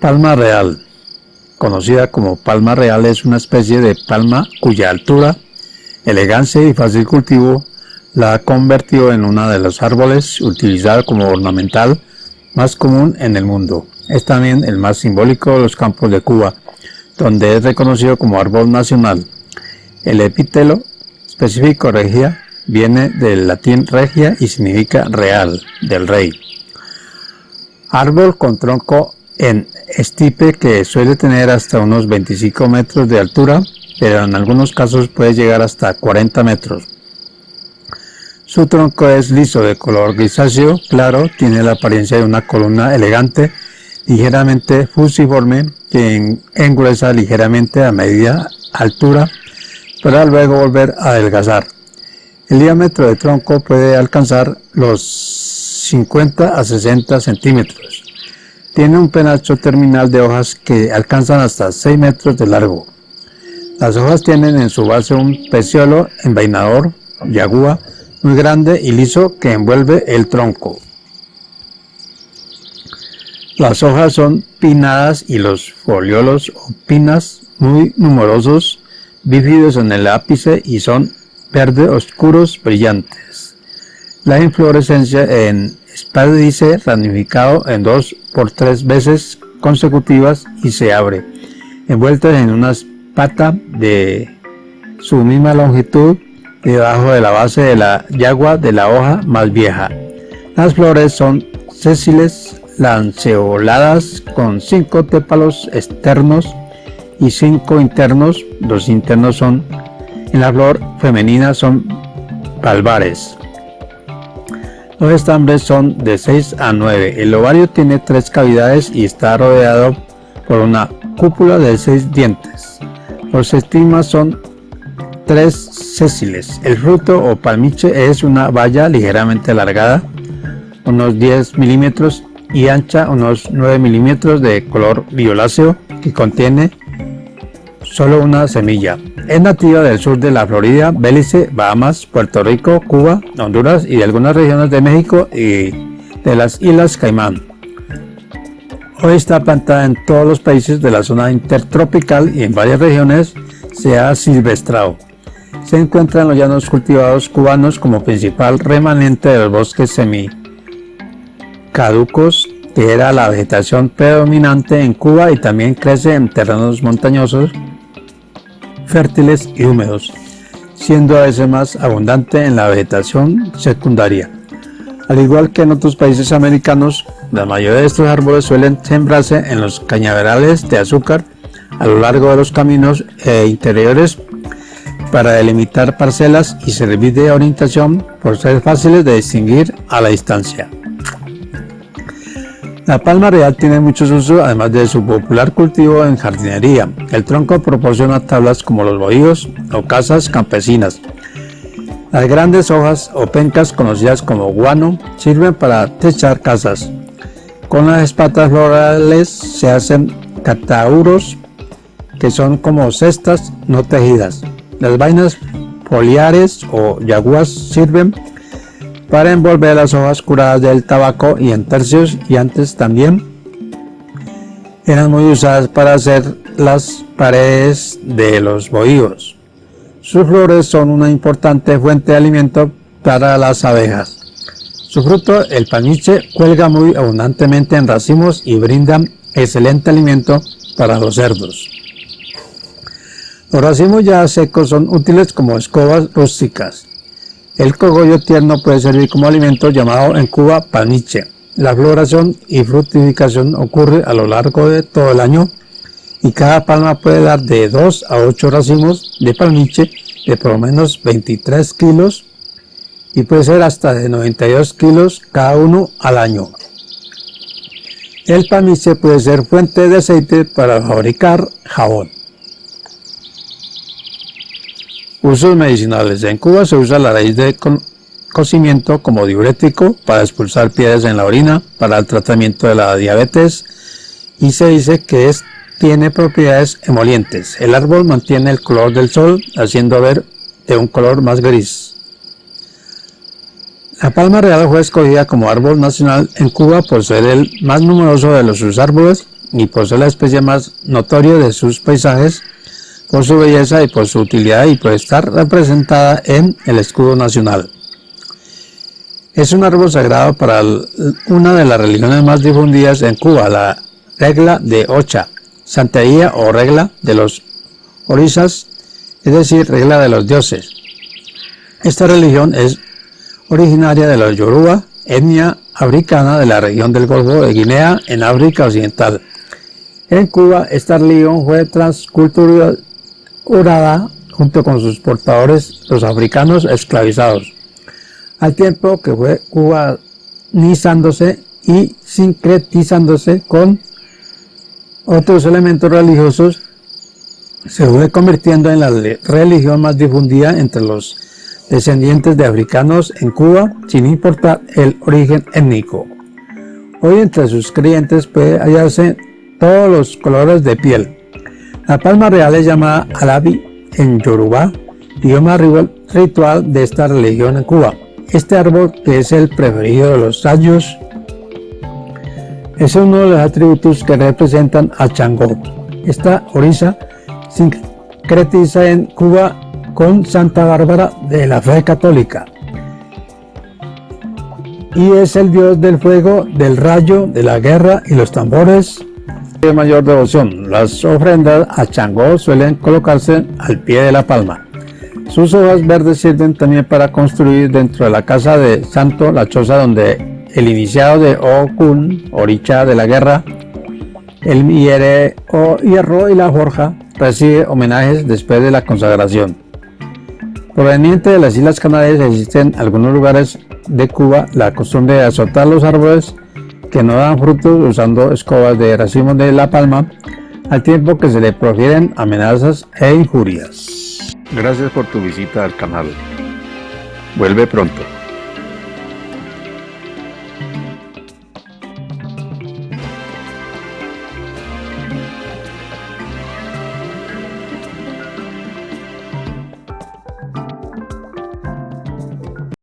Palma real. Conocida como palma real es una especie de palma cuya altura, elegancia y fácil cultivo la ha convertido en uno de los árboles utilizados como ornamental más común en el mundo. Es también el más simbólico de los campos de Cuba, donde es reconocido como árbol nacional. El epítelo específico regia viene del latín regia y significa real, del rey. Árbol con tronco en estipe que suele tener hasta unos 25 metros de altura, pero en algunos casos puede llegar hasta 40 metros. Su tronco es liso de color grisáceo claro, tiene la apariencia de una columna elegante, ligeramente fusiforme, que engruesa ligeramente a media altura, para luego volver a adelgazar. El diámetro del tronco puede alcanzar los 50 a 60 centímetros. Tiene un penacho terminal de hojas que alcanzan hasta 6 metros de largo. Las hojas tienen en su base un peciolo envainador, yagua, muy grande y liso que envuelve el tronco. Las hojas son pinadas y los foliolos o pinas muy numerosos, bífidos en el ápice y son verde oscuros brillantes. La inflorescencia en espádice ramificado en dos por tres veces consecutivas y se abre, envuelta en una pata de su misma longitud debajo de la base de la yagua de la hoja más vieja. Las flores son sésiles, lanceoladas con cinco tépalos externos y cinco internos. Los internos son en la flor femenina son valvares. Los estambres son de 6 a 9. El ovario tiene tres cavidades y está rodeado por una cúpula de 6 dientes. Los estigmas son tres sésiles. El fruto o palmiche es una valla ligeramente alargada, unos 10 milímetros y ancha, unos 9 milímetros de color violáceo que contiene solo una semilla. Es nativa del sur de la Florida, Belice, Bahamas, Puerto Rico, Cuba, Honduras y de algunas regiones de México y de las Islas Caimán. Hoy está plantada en todos los países de la zona intertropical y en varias regiones se ha silvestrado. Se encuentra en los llanos cultivados cubanos como principal remanente de los bosques semicaducos, que era la vegetación predominante en Cuba y también crece en terrenos montañosos fértiles y húmedos, siendo a veces más abundante en la vegetación secundaria. Al igual que en otros países americanos, la mayoría de estos árboles suelen sembrarse en los cañaverales de azúcar a lo largo de los caminos e interiores para delimitar parcelas y servir de orientación por ser fáciles de distinguir a la distancia. La palma real tiene muchos usos además de su popular cultivo en jardinería. El tronco proporciona tablas como los bohíos o casas campesinas. Las grandes hojas o pencas conocidas como guano sirven para techar casas. Con las espatas florales se hacen catauros que son como cestas no tejidas. Las vainas foliares o yaguas sirven para envolver las hojas curadas del tabaco y en tercios y antes también eran muy usadas para hacer las paredes de los bohíos. Sus flores son una importante fuente de alimento para las abejas. Su fruto, el paniche, cuelga muy abundantemente en racimos y brinda excelente alimento para los cerdos. Los racimos ya secos son útiles como escobas rústicas. El cogollo tierno puede servir como alimento llamado en Cuba paniche. La floración y fructificación ocurre a lo largo de todo el año y cada palma puede dar de 2 a 8 racimos de palmiche de por lo menos 23 kilos y puede ser hasta de 92 kilos cada uno al año. El palmiche puede ser fuente de aceite para fabricar jabón. Usos medicinales. En Cuba se usa la raíz de cocimiento como diurético para expulsar piedras en la orina, para el tratamiento de la diabetes y se dice que es, tiene propiedades emolientes. El árbol mantiene el color del sol haciendo ver de un color más gris. La palma real fue escogida como árbol nacional en Cuba por ser el más numeroso de los sus árboles y por ser la especie más notoria de sus paisajes, por su belleza y por su utilidad y por estar representada en el escudo nacional. Es un árbol sagrado para una de las religiones más difundidas en Cuba, la regla de Ocha, santería o regla de los orisas, es decir, regla de los dioses. Esta religión es originaria de los Yoruba, etnia africana de la región del Golfo de Guinea en África Occidental. En Cuba, esta religión fue transculturada junto con sus portadores, los africanos esclavizados, al tiempo que fue cubanizándose y sincretizándose con otros elementos religiosos, se fue convirtiendo en la religión más difundida entre los descendientes de africanos en Cuba, sin importar el origen étnico. Hoy entre sus creyentes puede hallarse todos los colores de piel. La palma real es llamada alabi en Yoruba, idioma ritual de esta religión en Cuba. Este árbol, que es el preferido de los sabios, es uno de los atributos que representan a Changó. Esta orisa sincretiza en Cuba con Santa Bárbara de la fe católica. Y es el dios del fuego, del rayo, de la guerra y los tambores de mayor devoción. Las ofrendas a Changó suelen colocarse al pie de la palma. Sus hojas verdes sirven también para construir dentro de la casa de Santo la choza donde el iniciado de Okun, Oricha de la guerra, el hierro y la forja recibe homenajes después de la consagración. Proveniente de las Islas Canarias existen en algunos lugares de Cuba la costumbre de azotar los árboles que no dan frutos usando escobas de racimo de la palma, al tiempo que se le profieren amenazas e injurias. Gracias por tu visita al canal. Vuelve pronto.